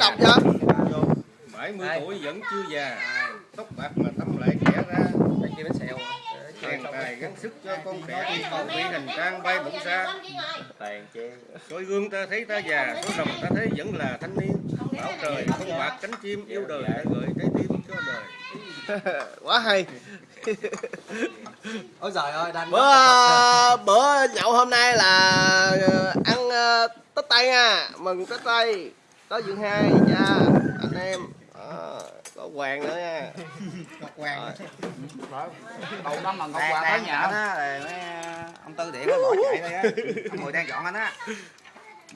đọc chưa 70 tuổi vẫn chưa già. Tóc bạc mà tâm lại trẻ ra. Đây kia bánh xèo. Tiền tài gắng sức cho con trẻ cầu bị hành trang bay bổng xa. Tàn chê Soi gương ta thấy ta già Soi rồng ta thấy vẫn là thanh niên. Bảo trời không bạc cánh chim yêu đời đã gửi trái tim cho đời. Quá hay. Ôi trời ơi đanh bữa bữa nhậu hôm nay là ờ, ăn ờ, tết tây nha. Mừng tết tây có dương hai cha anh em Đó, có hoàng nữa nha Hoàng. Đầu năm mà Ngọc Hoàng tới nhà đó rồi ông Tư Điện nó bỏ chạy đây á. Mười đang dọn anh á.